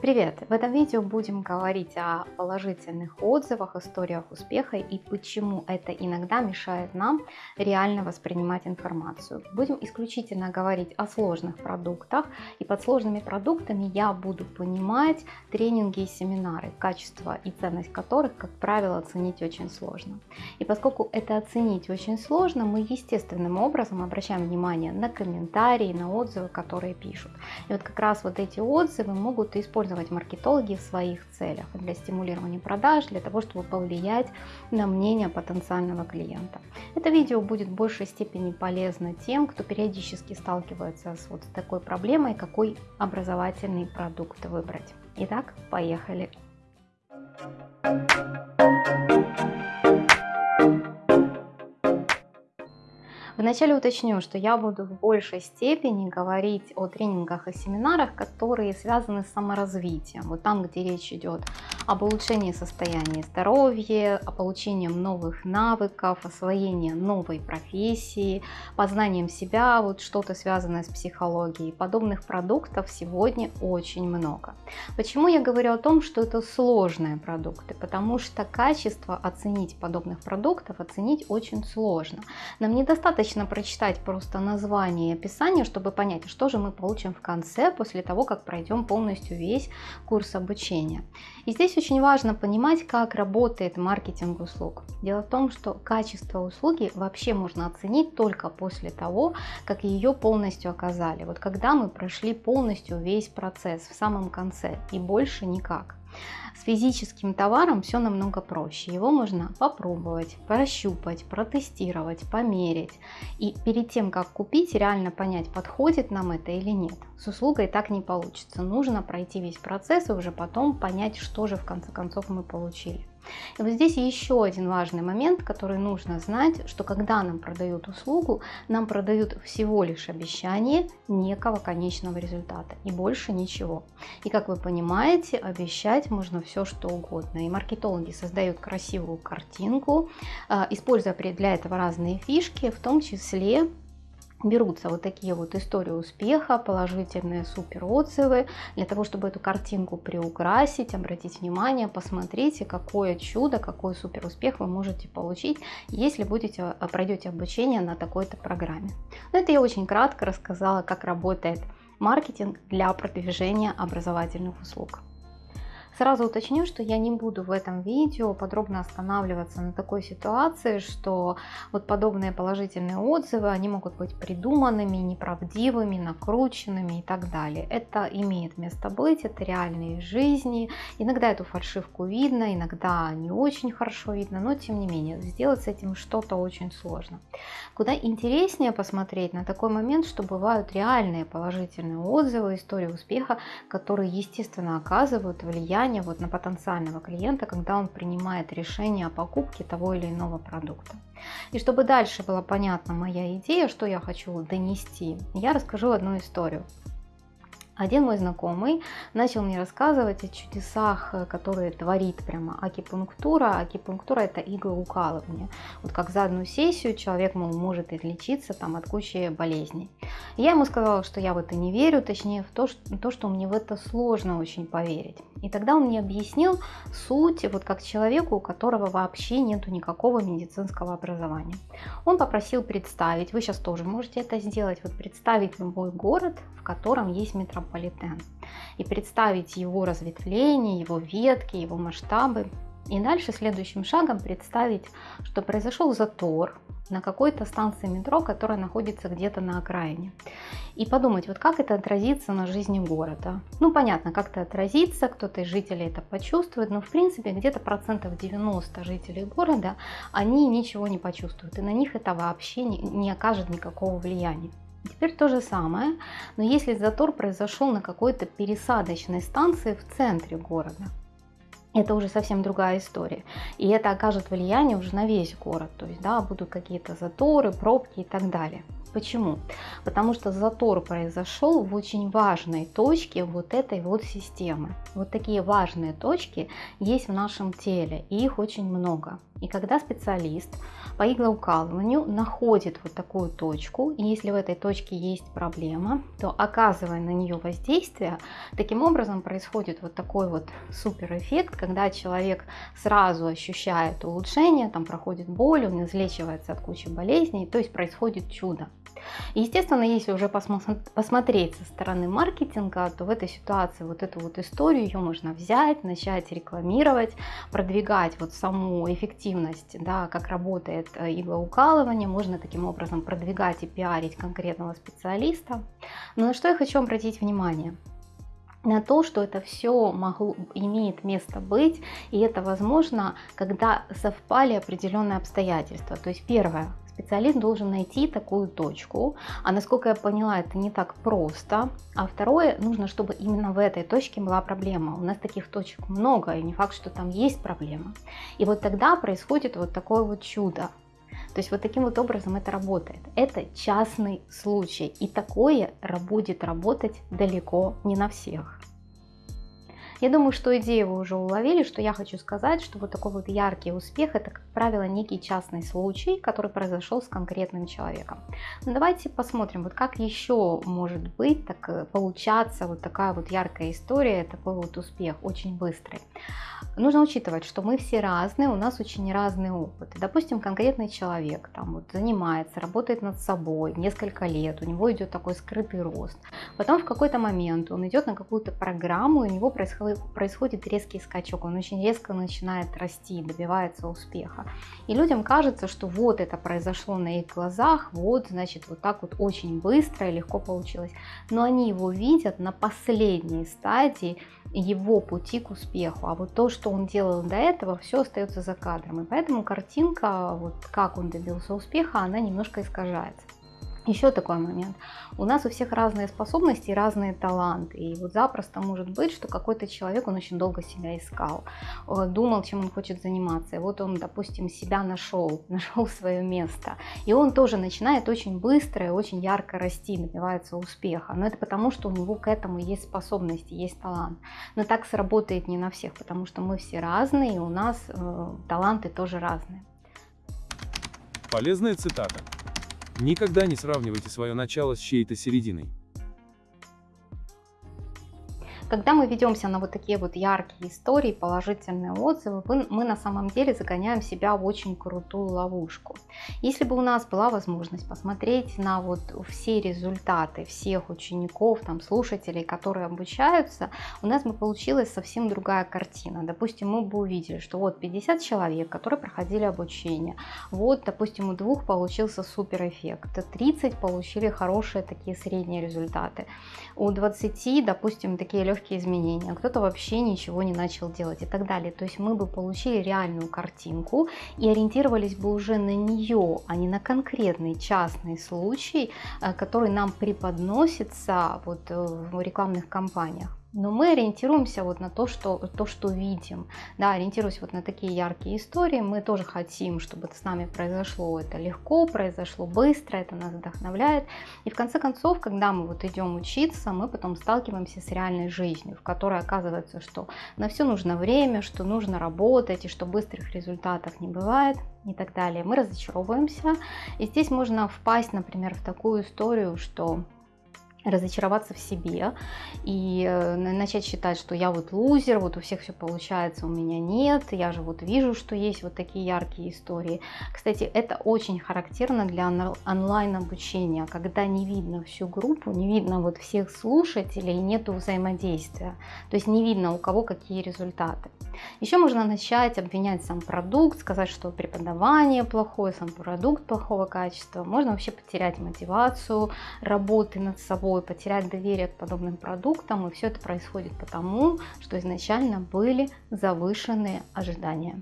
Привет! В этом видео будем говорить о положительных отзывах, историях успеха и почему это иногда мешает нам реально воспринимать информацию. Будем исключительно говорить о сложных продуктах и под сложными продуктами я буду понимать тренинги и семинары, качество и ценность которых, как правило, оценить очень сложно. И поскольку это оценить очень сложно, мы естественным образом обращаем внимание на комментарии, на отзывы, которые пишут. И вот как раз вот эти отзывы могут использовать использовать маркетологи в своих целях для стимулирования продаж, для того, чтобы повлиять на мнение потенциального клиента. Это видео будет в большей степени полезно тем, кто периодически сталкивается с вот такой проблемой, какой образовательный продукт выбрать. Итак, поехали! Вначале уточню, что я буду в большей степени говорить о тренингах и семинарах, которые связаны с саморазвитием. Вот там, где речь идет об улучшении состояния здоровья, о получении новых навыков, освоении новой профессии, познанием себя, вот что-то связанное с психологией. Подобных продуктов сегодня очень много. Почему я говорю о том, что это сложные продукты? Потому что качество оценить подобных продуктов оценить очень сложно. Нам недостаточно достаточно прочитать просто название и описание, чтобы понять, что же мы получим в конце, после того, как пройдем полностью весь курс обучения. И здесь очень важно понимать, как работает маркетинг услуг. Дело в том, что качество услуги вообще можно оценить только после того, как ее полностью оказали. Вот когда мы прошли полностью весь процесс в самом конце и больше никак. С физическим товаром все намного проще. Его можно попробовать, прощупать, протестировать, померить. И перед тем, как купить, реально понять, подходит нам это или нет. С услугой так не получится. Нужно пройти весь процесс и уже потом понять, что же в конце концов мы получили. И вот здесь еще один важный момент, который нужно знать, что когда нам продают услугу, нам продают всего лишь обещание некого конечного результата и больше ничего. И как вы понимаете, обещать можно все что угодно. И маркетологи создают красивую картинку, а, используя для этого разные фишки, в том числе берутся вот такие вот истории успеха, положительные супер отзывы, для того, чтобы эту картинку приукрасить, обратить внимание, посмотрите, какое чудо, какой супер успех вы можете получить, если будете, э, пройдете обучение на такой-то программе. Но это я очень кратко рассказала, как работает маркетинг для продвижения образовательных услуг. Сразу уточню, что я не буду в этом видео подробно останавливаться на такой ситуации, что вот подобные положительные отзывы, они могут быть придуманными, неправдивыми, накрученными и так далее. Это имеет место быть, это реальные жизни. Иногда эту фальшивку видно, иногда не очень хорошо видно, но тем не менее, сделать с этим что-то очень сложно. Куда интереснее посмотреть на такой момент, что бывают реальные положительные отзывы, истории успеха, которые, естественно, оказывают влияние влияние вот на потенциального клиента, когда он принимает решение о покупке того или иного продукта. И чтобы дальше была понятна моя идея, что я хочу донести, я расскажу одну историю. Один мой знакомый начал мне рассказывать о чудесах, э, которые творит прямо акипунктура. Акипунктура это иглоукалывание. Вот как за одну сессию человек мол, может излечиться там, от кучи болезней. я ему сказала, что я в это не верю, точнее в то, что, то, что мне в это сложно очень поверить. И тогда он мне объяснил суть, вот как человеку, у которого вообще нету никакого медицинского образования. Он попросил представить, вы сейчас тоже можете это сделать, вот представить любой город, в котором есть метрополитен метрополитен и представить его разветвление, его ветки, его масштабы. И дальше следующим шагом представить, что произошел затор на какой-то станции метро, которая находится где-то на окраине. И подумать, вот как это отразится на жизни города. Ну, понятно, как это отразится, кто-то из жителей это почувствует, но в принципе где-то процентов 90 жителей города, они ничего не почувствуют, и на них это вообще не, не окажет никакого влияния. Теперь то же самое, но если затор произошел на какой-то пересадочной станции в центре города, это уже совсем другая история. И это окажет влияние уже на весь город. То есть, да, будут какие-то заторы, пробки и так далее. Почему? Потому что затор произошел в очень важной точке вот этой вот системы. Вот такие важные точки есть в нашем теле, и их очень много. И когда специалист по иглоукалыванию находит вот такую точку, и если в этой точке есть проблема, то оказывая на нее воздействие, таким образом происходит вот такой вот супер эффект, когда человек сразу ощущает улучшение, там проходит боль, он излечивается от кучи болезней, то есть происходит чудо. Естественно, если уже посмотреть со стороны маркетинга, то в этой ситуации вот эту вот историю ее можно взять, начать рекламировать, продвигать вот саму эффективность, да, как работает э, иглоукалывание, можно таким образом продвигать и пиарить конкретного специалиста. Но на что я хочу обратить внимание? на то, что это все могло, имеет место быть, и это возможно, когда совпали определенные обстоятельства. То есть первое, специалист должен найти такую точку, а насколько я поняла, это не так просто. А второе, нужно, чтобы именно в этой точке была проблема. У нас таких точек много, и не факт, что там есть проблема. И вот тогда происходит вот такое вот чудо. То есть вот таким вот образом это работает. Это частный случай, и такое будет работать далеко не на всех. Я думаю, что идею вы уже уловили, что я хочу сказать, что вот такой вот яркий успех, это, как правило, некий частный случай, который произошел с конкретным человеком. Но давайте посмотрим, вот как еще может быть, так э, получаться вот такая вот яркая история, такой вот успех, очень быстрый. Нужно учитывать, что мы все разные, у нас очень разный опыт. Допустим, конкретный человек там вот занимается, работает над собой несколько лет, у него идет такой скрытый рост. Потом в какой-то момент он идет на какую-то программу, и у него происходит происходит резкий скачок, он очень резко начинает расти, добивается успеха. И людям кажется, что вот это произошло на их глазах, вот, значит, вот так вот очень быстро и легко получилось. Но они его видят на последней стадии его пути к успеху. А вот то, что он делал до этого, все остается за кадром. И поэтому картинка, вот как он добился успеха, она немножко искажается. Еще такой момент. У нас у всех разные способности и разные таланты. И вот запросто может быть, что какой-то человек, он очень долго себя искал, э, думал, чем он хочет заниматься. И вот он, допустим, себя нашел, нашел свое место. И он тоже начинает очень быстро и очень ярко расти, добивается успеха. Но это потому, что у него к этому есть способности, есть талант. Но так сработает не на всех, потому что мы все разные, и у нас э, таланты тоже разные. Полезная цитата. Никогда не сравнивайте свое начало с чьей-то серединой. Когда мы ведемся на вот такие вот яркие истории, положительные отзывы, мы на самом деле загоняем себя в очень крутую ловушку. Если бы у нас была возможность посмотреть на вот все результаты всех учеников, там, слушателей, которые обучаются, у нас бы получилась совсем другая картина. Допустим, мы бы увидели, что вот 50 человек, которые проходили обучение, вот, допустим, у двух получился супер эффект, 30 получили хорошие такие средние результаты, у 20, допустим, такие легкие легкие изменения, а кто-то вообще ничего не начал делать и так далее. То есть мы бы получили реальную картинку и ориентировались бы уже на нее, а не на конкретный частный случай, э, который нам преподносится вот э, в рекламных кампаниях. Но мы ориентируемся вот на то, что, то, что видим. Да, ориентируясь вот на такие яркие истории, мы тоже хотим, чтобы это с нами произошло это легко, произошло быстро, это нас вдохновляет. И в конце концов, когда мы вот идем учиться, мы потом сталкиваемся с реальной жизнью, в которой оказывается, что на все нужно время, что нужно работать, и что быстрых результатов не бывает и так далее. Мы разочаровываемся. И здесь можно впасть, например, в такую историю, что разочароваться в себе и э, начать считать, что я вот лузер, вот у всех все получается, у меня нет, я же вот вижу, что есть вот такие яркие истории. Кстати, это очень характерно для онлайн обучения, когда не видно всю группу, не видно вот всех слушателей, нету взаимодействия, то есть не видно у кого какие результаты. Еще можно начать обвинять сам продукт, сказать, что преподавание плохое, сам продукт плохого качества, можно вообще потерять мотивацию работы над собой, собой, потерять доверие к подобным продуктам. И все это происходит потому, что изначально были завышенные ожидания.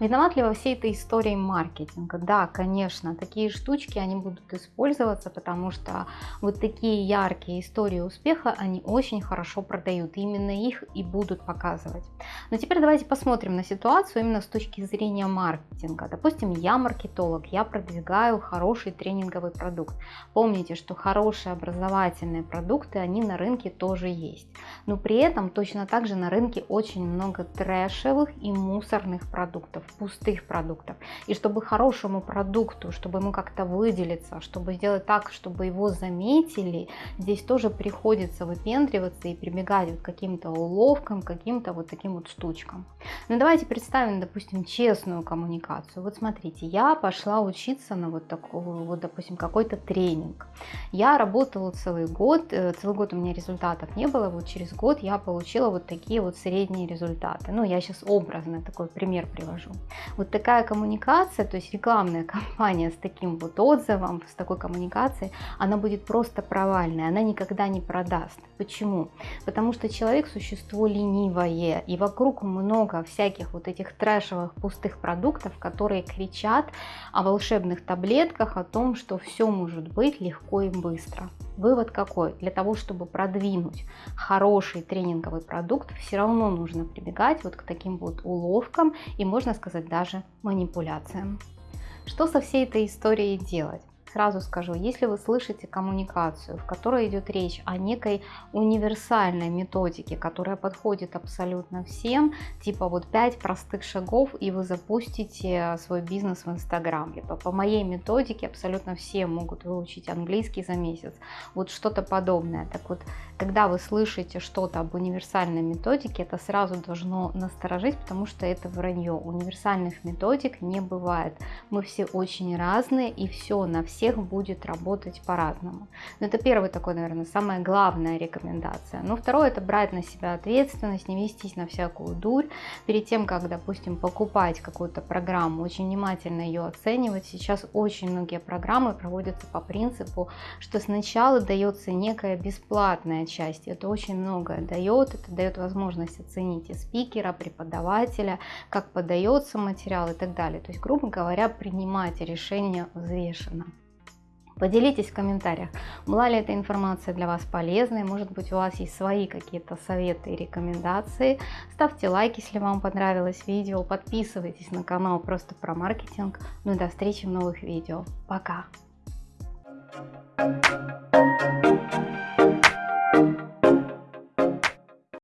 Виноват ли во всей этой истории маркетинга? Да, конечно, такие штучки, они будут использоваться, потому что вот такие яркие истории успеха, они очень хорошо продают. Именно их и будут показывать. Но теперь давайте посмотрим на ситуацию именно с точки зрения маркетинга. Допустим, я маркетолог, я продвигаю хороший тренинговый продукт. Помните, что хорошие образовательные продукты, они на рынке тоже есть. Но при этом точно так же на рынке очень много трэшевых и мусорных продуктов пустых продуктов. И чтобы хорошему продукту, чтобы ему как-то выделиться, чтобы сделать так, чтобы его заметили, здесь тоже приходится выпендриваться и прибегать вот к каким-то уловкам, каким-то вот таким вот штучкам. Ну давайте представим, допустим, честную коммуникацию. Вот смотрите, я пошла учиться на вот такую, вот допустим, какой-то тренинг. Я работала целый год, э, целый год у меня результатов не было, вот через год я получила вот такие вот средние результаты. Ну, я сейчас образно такой пример привожу. Вот такая коммуникация, то есть рекламная кампания с таким вот отзывом, с такой коммуникацией, она будет просто провальной, она никогда не продаст. Почему? Потому что человек существо ленивое, и вокруг много всяких вот этих трэшевых пустых продуктов, которые кричат о волшебных таблетках, о том, что все может быть легко и быстро. Вывод какой? Для того, чтобы продвинуть хороший тренинговый продукт, все равно нужно прибегать вот к таким вот уловкам и, можно сказать, даже манипуляциям. Что со всей этой историей делать? Сразу скажу, если вы слышите коммуникацию, в которой идет речь о некой универсальной методике, которая подходит абсолютно всем, типа вот 5 простых шагов, и вы запустите свой бизнес в Инстаграм, либо по моей методике абсолютно все могут выучить английский за месяц, вот что-то подобное. Так вот, когда вы слышите что-то об универсальной методике, это сразу должно насторожить, потому что это вранье. Универсальных методик не бывает. Мы все очень разные, и все на все всех будет работать по-разному. Но это первый такой, наверное, самая главная рекомендация. Но второе, это брать на себя ответственность, не вестись на всякую дурь. Перед тем, как, допустим, покупать какую-то программу, очень внимательно ее оценивать. Сейчас очень многие программы проводятся по принципу, что сначала дается некая бесплатная часть. Это очень многое дает, это дает возможность оценить и спикера, преподавателя, как подается материал и так далее. То есть, грубо говоря, принимать решение взвешенно. Поделитесь в комментариях, была ли эта информация для вас полезной, может быть у вас есть свои какие-то советы и рекомендации. Ставьте лайк, если вам понравилось видео, подписывайтесь на канал просто про маркетинг. Ну и до встречи в новых видео. Пока!